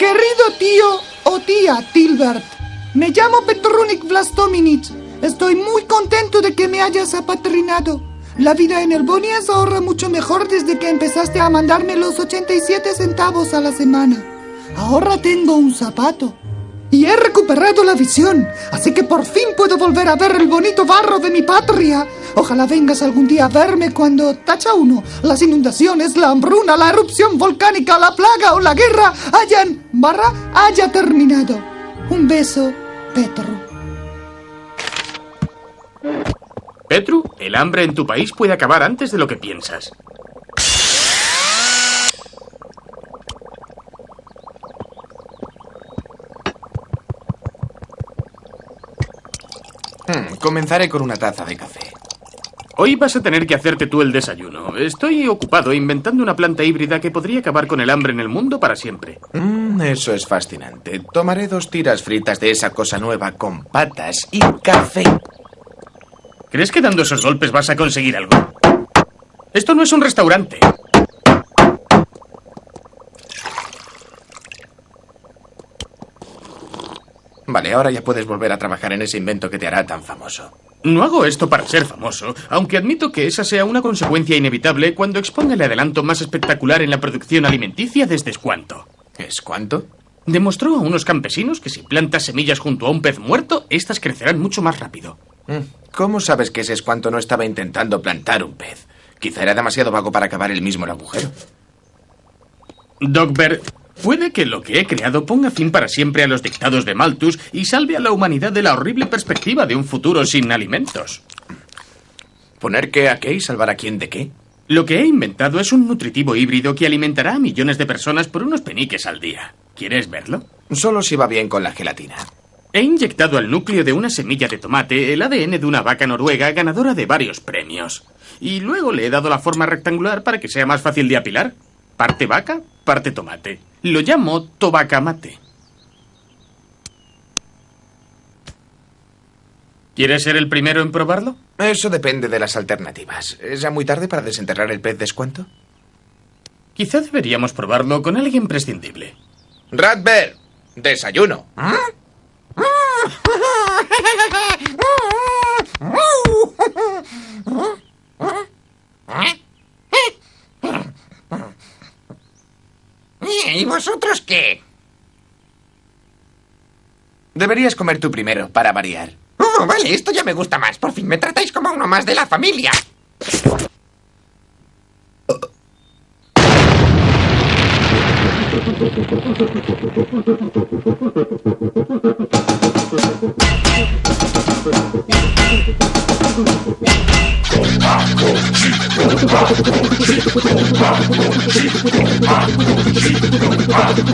Querido tío o tía Tilbert, me llamo Petrunik Vlastominich. Estoy muy contento de que me hayas apadrinado. La vida en Elbonia es ahora mucho mejor desde que empezaste a mandarme los 87 centavos a la semana. Ahora tengo un zapato. Y he recuperado la visión, así que por fin puedo volver a ver el bonito barro de mi patria. Ojalá vengas algún día a verme cuando, tacha uno, las inundaciones, la hambruna, la erupción volcánica, la plaga o la guerra hayan, barra, haya terminado. Un beso, Petru. Petru, el hambre en tu país puede acabar antes de lo que piensas. Hmm, comenzaré con una taza de café. Hoy vas a tener que hacerte tú el desayuno. Estoy ocupado inventando una planta híbrida que podría acabar con el hambre en el mundo para siempre. Mm, eso es fascinante. Tomaré dos tiras fritas de esa cosa nueva con patas y café. ¿Crees que dando esos golpes vas a conseguir algo? Esto no es un restaurante. Vale, ahora ya puedes volver a trabajar en ese invento que te hará tan famoso. No hago esto para ser famoso, aunque admito que esa sea una consecuencia inevitable cuando exponga el adelanto más espectacular en la producción alimenticia desde Escuanto. ¿Es cuánto? Demostró a unos campesinos que si plantas semillas junto a un pez muerto, éstas crecerán mucho más rápido. Mm, ¿Cómo sabes que ese Escuanto no estaba intentando plantar un pez? Quizá era demasiado vago para acabar él mismo el agujero. Dogber, puede que lo que he creado ponga fin para siempre a los dictados de Malthus y salve a la humanidad de la horrible perspectiva de un futuro sin alimentos. ¿Poner qué a qué y salvar a quién de qué? Lo que he inventado es un nutritivo híbrido que alimentará a millones de personas por unos peniques al día. ¿Quieres verlo? Solo si va bien con la gelatina. He inyectado al núcleo de una semilla de tomate el ADN de una vaca noruega ganadora de varios premios. Y luego le he dado la forma rectangular para que sea más fácil de apilar. Parte vaca, parte tomate. Lo llamo tobacamate. ¿Quieres ser el primero en probarlo? Eso depende de las alternativas. ¿Es ya muy tarde para desenterrar el pez descuento? Quizá deberíamos probarlo con alguien prescindible. Radber, desayuno. ¿Y vosotros qué? Deberías comer tú primero, para variar. Oh, vale, esto ya me gusta más. Por fin me tratáis como uno más de la familia.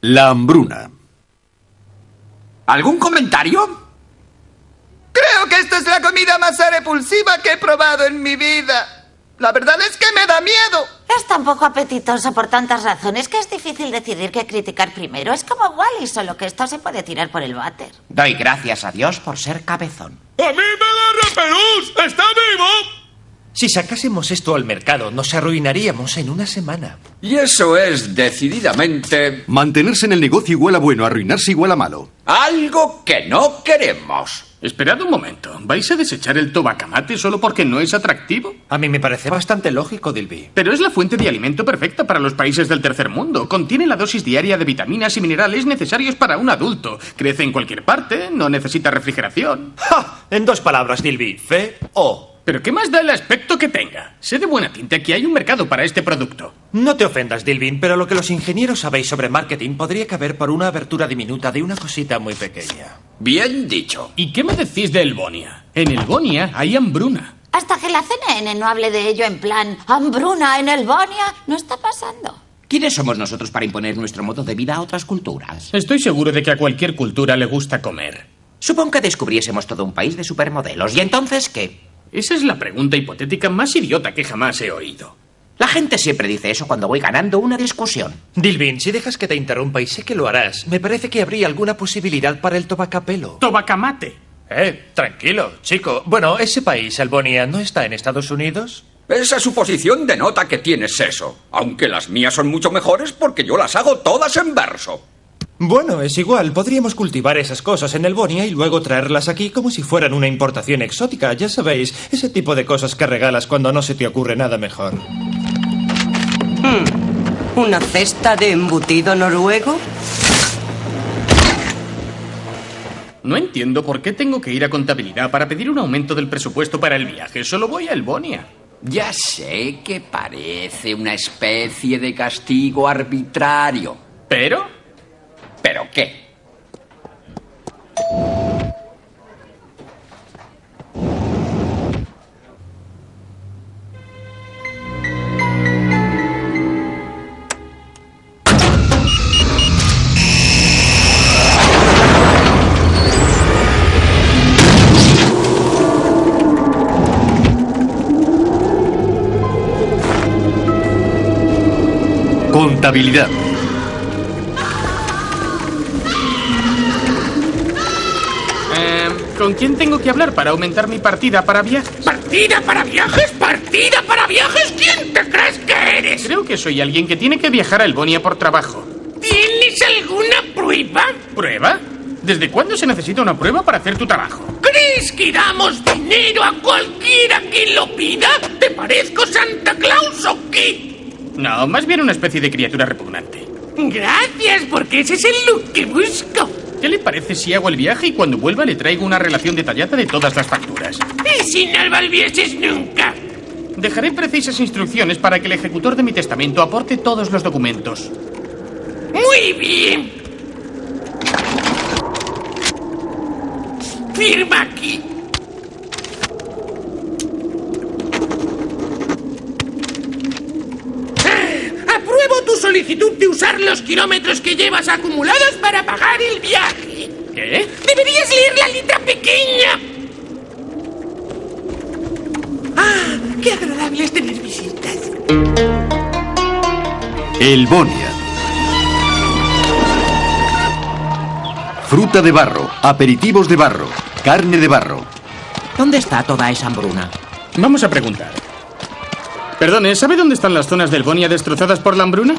La hambruna. ¿Algún comentario? Creo que esta es la comida más repulsiva que he probado en mi vida. La verdad es que me da miedo. Es tan poco apetitoso por tantas razones que es difícil decidir qué criticar primero. Es como Wally, solo que esto se puede tirar por el váter. Doy gracias a Dios por ser cabezón. ¡A mí me da repelús! ¡Está vivo! Si sacásemos esto al mercado, nos arruinaríamos en una semana. Y eso es decididamente Mantenerse en el negocio igual a bueno, arruinarse igual a malo. algo que no queremos. Esperad un momento. ¿Vais a desechar el tobacamate solo porque no es atractivo? A mí me parece bastante lógico, Dilby. Pero es la fuente de alimento perfecta para los países del tercer mundo. Contiene la dosis diaria de vitaminas y minerales necesarios para un adulto. Crece en cualquier parte, no necesita refrigeración. ¡Ja! En dos palabras, Dilby. Fe o. Pero ¿qué más da el aspecto que tenga? Sé de buena tinta que hay un mercado para este producto. No te ofendas, Dilvin, pero lo que los ingenieros sabéis sobre marketing podría caber por una abertura diminuta de una cosita muy pequeña. Bien dicho. ¿Y qué me decís de Elbonia? En Elbonia hay hambruna. Hasta que la CNN no hable de ello en plan hambruna en Elbonia, no está pasando. ¿Quiénes somos nosotros para imponer nuestro modo de vida a otras culturas? Estoy seguro de que a cualquier cultura le gusta comer. Supongo que descubriésemos todo un país de supermodelos. ¿Y entonces qué? Esa es la pregunta hipotética más idiota que jamás he oído. La gente siempre dice eso cuando voy ganando una discusión. Dilvin, si dejas que te interrumpa y sé que lo harás, me parece que habría alguna posibilidad para el tobacapelo. Tobacamate. Eh, tranquilo, chico. Bueno, ese país, Albonia, ¿no está en Estados Unidos? Esa suposición denota que tienes eso. Aunque las mías son mucho mejores porque yo las hago todas en verso. Bueno, es igual. Podríamos cultivar esas cosas en Elbonia y luego traerlas aquí como si fueran una importación exótica. Ya sabéis, ese tipo de cosas que regalas cuando no se te ocurre nada mejor. Hmm. ¿Una cesta de embutido noruego? No entiendo por qué tengo que ir a contabilidad para pedir un aumento del presupuesto para el viaje. Solo voy a Elbonia. Ya sé que parece una especie de castigo arbitrario. ¿Pero? ¿Pero qué? Contabilidad. ¿Con quién tengo que hablar para aumentar mi partida para viajes? ¿Partida para viajes? ¿Partida para viajes? ¿Quién te crees que eres? Creo que soy alguien que tiene que viajar a Elbonia por trabajo. ¿Tienes alguna prueba? ¿Prueba? ¿Desde cuándo se necesita una prueba para hacer tu trabajo? ¿Crees que damos dinero a cualquiera que lo pida? ¿Te parezco Santa Claus o qué? No, más bien una especie de criatura repugnante. Gracias, porque ese es el look que busco. ¿Qué le parece si hago el viaje y cuando vuelva le traigo una relación detallada de todas las facturas? Y si no volvieses nunca. Dejaré precisas instrucciones para que el ejecutor de mi testamento aporte todos los documentos. Muy bien. Firma aquí. Ah, Apruebo tu solicitud de usar los kilómetros que llevas acumulados para pagar el viaje. ¿Qué? Deberías leer la letra pequeña. Ah, qué agradable es tener visitas. Elbonia. Fruta de barro, aperitivos de barro, carne de barro. ¿Dónde está toda esa hambruna? Vamos a preguntar. Perdone, ¿sabe dónde están las zonas de Elbonia destrozadas por la hambruna?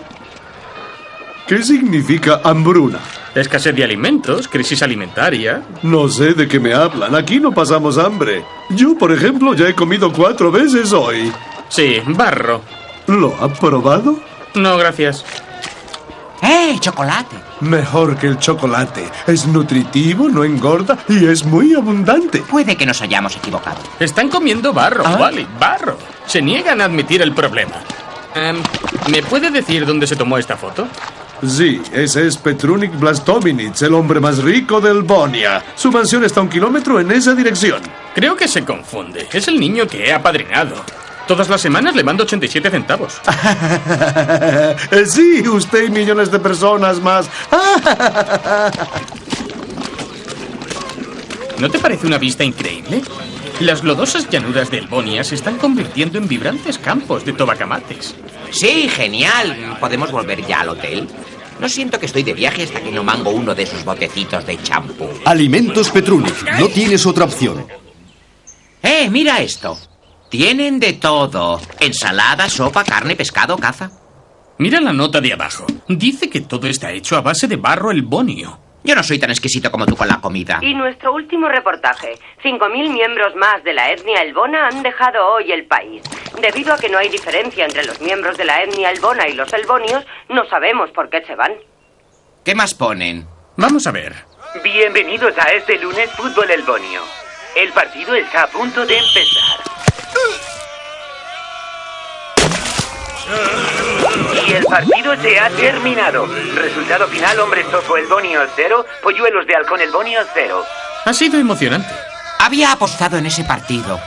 ¿Qué significa hambruna? Escasez de alimentos, crisis alimentaria. No sé de qué me hablan. Aquí no pasamos hambre. Yo, por ejemplo, ya he comido cuatro veces hoy. Sí, barro. ¿Lo ha probado? No, gracias. ¡Eh, chocolate! Mejor que el chocolate. Es nutritivo, no engorda y es muy abundante. Puede que nos hayamos equivocado. Están comiendo barro, ¿Ah? vale, barro. Se niegan a admitir el problema. Em, ¿Me puede decir dónde se tomó esta foto? Sí, ese es Petrunik Blastominits, el hombre más rico del Bonia. Su mansión está a un kilómetro en esa dirección. Creo que se confunde. Es el niño que he apadrinado. Todas las semanas le mando 87 centavos. Eh, sí, usted y millones de personas más. ¿No te parece una vista increíble? Las lodosas llanuras de Elbonia se están convirtiendo en vibrantes campos de tobacamates. Sí, genial. ¿Podemos volver ya al hotel? No siento que estoy de viaje hasta que no mango uno de esos botecitos de champú. Alimentos Petrunik. No tienes otra opción. ¡Eh, mira esto! Tienen de todo. Ensalada, sopa, carne, pescado, caza. Mira la nota de abajo. Dice que todo está hecho a base de barro elbonio. Yo no soy tan exquisito como tú con la comida. Y nuestro último reportaje. 5.000 miembros más de la etnia elbona han dejado hoy el país. Debido a que no hay diferencia entre los miembros de la etnia elbona y los elbonios, no sabemos por qué se van. ¿Qué más ponen? Vamos a ver. Bienvenidos a este lunes Fútbol Elbonio. El partido está a punto de empezar. Eh. Partido se ha terminado. Resultado final, hombres topo el bonio 0, polluelos de halcón el bonio 0. Ha sido emocionante. Había apostado en ese partido.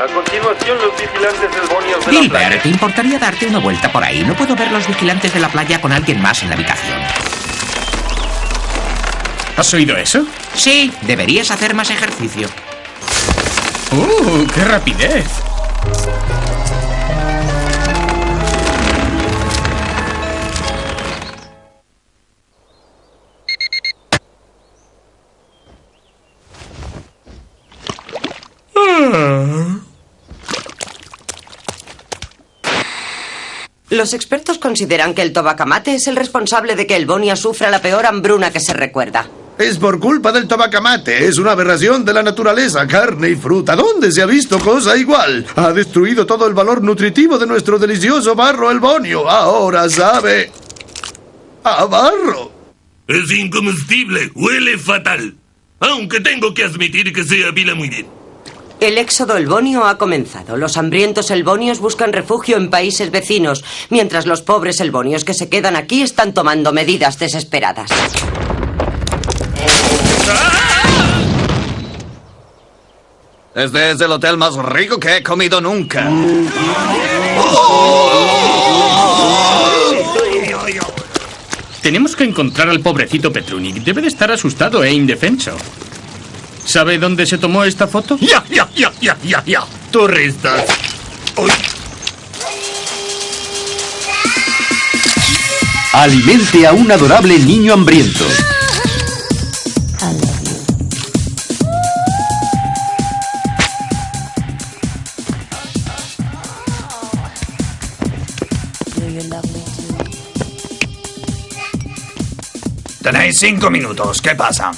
A continuación, los vigilantes del bonio de la Gilbert, playa. ¿te importaría darte una vuelta por ahí? No puedo ver los vigilantes de la playa con alguien más en la habitación. ¿Has oído eso? Sí, deberías hacer más ejercicio. ¡Uh, qué rapidez! Los expertos consideran que el tobacamate es el responsable de que el Bonia sufra la peor hambruna que se recuerda. Es por culpa del tobacamate. Es una aberración de la naturaleza, carne y fruta. ¿Dónde se ha visto cosa igual? Ha destruido todo el valor nutritivo de nuestro delicioso barro el bonio. Ahora sabe. a barro. Es incomestible, huele fatal. Aunque tengo que admitir que se apila muy bien. El éxodo elbonio ha comenzado. Los hambrientos elbonios buscan refugio en países vecinos, mientras los pobres elbonios que se quedan aquí están tomando medidas desesperadas. Este es el hotel más rico que he comido nunca. Tenemos que encontrar al pobrecito Petrunik. Debe de estar asustado e indefenso. ¿Sabe dónde se tomó esta foto? Ya, ya, ya, ya, ya, ya. Turistas. Alimente a un adorable niño hambriento. Tenéis cinco minutos. ¿Qué pasa?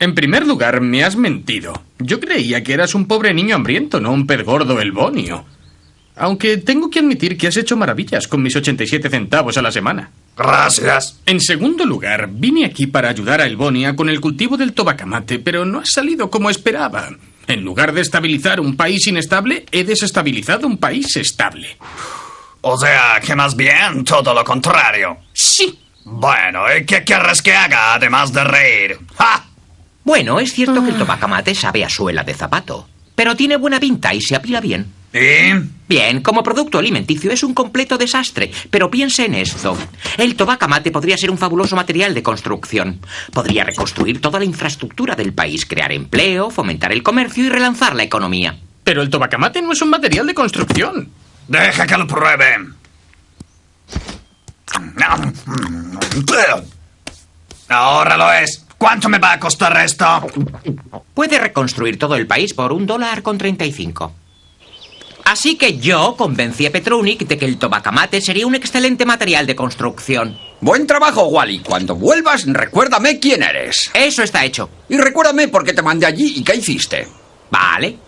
En primer lugar, me has mentido. Yo creía que eras un pobre niño hambriento, no un pez gordo elbonio. Aunque tengo que admitir que has hecho maravillas con mis 87 centavos a la semana. Gracias. En segundo lugar, vine aquí para ayudar a Elbonia con el cultivo del tobacamate, pero no ha salido como esperaba. En lugar de estabilizar un país inestable, he desestabilizado un país estable. O sea, que más bien todo lo contrario. Sí. Bueno, ¿y qué querrás que haga además de reír? ¡Ja! Bueno, es cierto que el tobacamate sabe a suela de zapato, pero tiene buena pinta y se apila bien. ¿Y? Bien, como producto alimenticio es un completo desastre, pero piense en esto. El tobacamate podría ser un fabuloso material de construcción. Podría reconstruir toda la infraestructura del país, crear empleo, fomentar el comercio y relanzar la economía. Pero el tobacamate no es un material de construcción. Deja que lo pruebe. Ahora lo es. ¿Cuánto me va a costar esto? Puede reconstruir todo el país por un dólar con 35. Así que yo convencí a Petrunik de que el tobacamate sería un excelente material de construcción. Buen trabajo, Wally. Cuando vuelvas, recuérdame quién eres. Eso está hecho. Y recuérdame por qué te mandé allí y qué hiciste. Vale.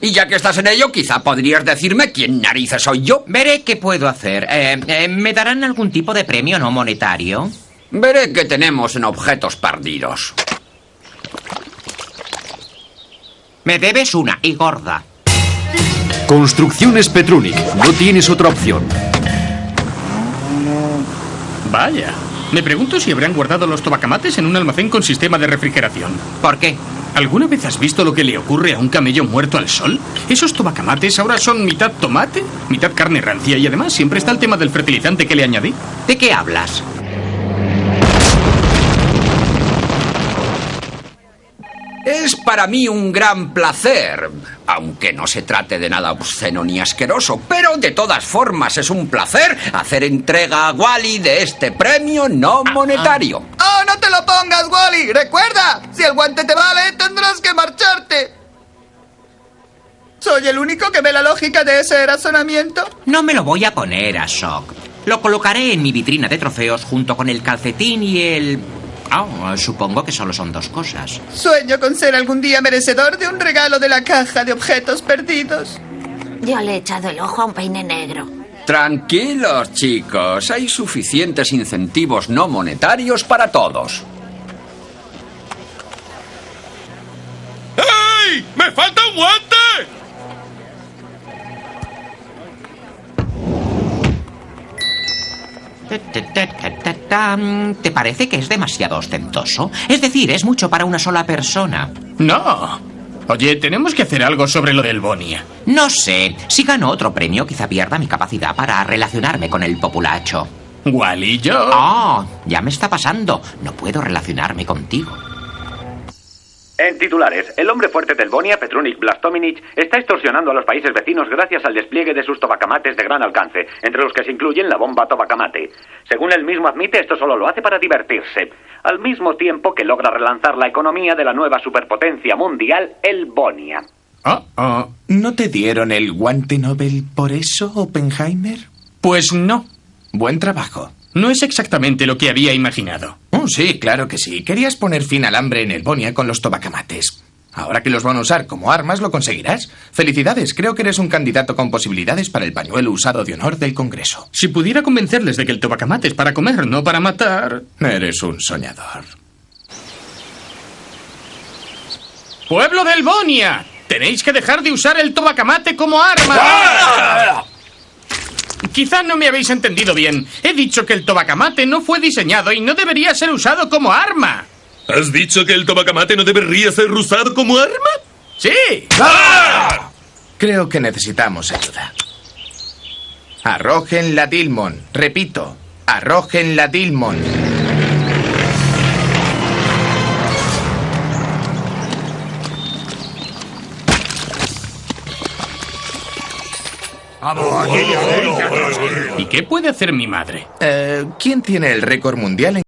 Y ya que estás en ello, quizá podrías decirme quién narices soy yo. Veré qué puedo hacer. Eh, eh, ¿Me darán algún tipo de premio no monetario? Veré qué tenemos en objetos perdidos. Me debes una y gorda. Construcciones Petrunic. No tienes otra opción. Vaya. Me pregunto si habrán guardado los tobacamates en un almacén con sistema de refrigeración. ¿Por qué? ¿Alguna vez has visto lo que le ocurre a un camello muerto al sol? Esos tobacamates ahora son mitad tomate, mitad carne rancia y además siempre está el tema del fertilizante que le añadí. ¿De qué hablas? Es para mí un gran placer, aunque no se trate de nada obsceno ni asqueroso, pero de todas formas es un placer hacer entrega a Wally de este premio no monetario. ¡Oh, no te lo pongas, Wally! ¡Recuerda! Si el guante te vale, tendrás que marcharte. ¿Soy el único que ve la lógica de ese razonamiento? No me lo voy a poner a shock. Lo colocaré en mi vitrina de trofeos junto con el calcetín y el... Ah, supongo que solo son dos cosas. Sueño con ser algún día merecedor de un regalo de la caja de objetos perdidos. Yo le he echado el ojo a un peine negro. Tranquilos, chicos. Hay suficientes incentivos no monetarios para todos. ¡Ey! ¡Me falta un guante! ¿Te parece que es demasiado ostentoso? Es decir, es mucho para una sola persona. No. Oye, tenemos que hacer algo sobre lo del Bonia. No sé. Si gano otro premio, quizá pierda mi capacidad para relacionarme con el populacho. Wally, yo. Oh, ya me está pasando. No puedo relacionarme contigo. En titulares, el hombre fuerte del Bonia, Petrunik Blastominic, está extorsionando a los países vecinos gracias al despliegue de sus tobacamates de gran alcance, entre los que se incluyen la bomba tobacamate. Según él mismo admite, esto solo lo hace para divertirse, al mismo tiempo que logra relanzar la economía de la nueva superpotencia mundial, el Bonia. ¿No te dieron el guante Nobel por eso, Oppenheimer? Pues no. Buen trabajo. No es exactamente lo que había imaginado. Oh, sí, claro que sí. Querías poner fin al hambre en el Bonia con los tobacamates. Ahora que los van a usar como armas, lo conseguirás. Felicidades, creo que eres un candidato con posibilidades para el pañuelo usado de honor del Congreso. Si pudiera convencerles de que el tobacamate es para comer, no para matar. Eres un soñador. ¡Pueblo del Bonia! Tenéis que dejar de usar el tobacamate como arma. Quizá no me habéis entendido bien. He dicho que el tobacamate no fue diseñado y no debería ser usado como arma. ¿Has dicho que el tobacamate no debería ser usado como arma? Sí. Creo que necesitamos ayuda. Arrojen la Dilmon. Repito, arrojen la Dilmon. ¿Y qué puede hacer mi madre? Eh, ¿Quién tiene el récord mundial en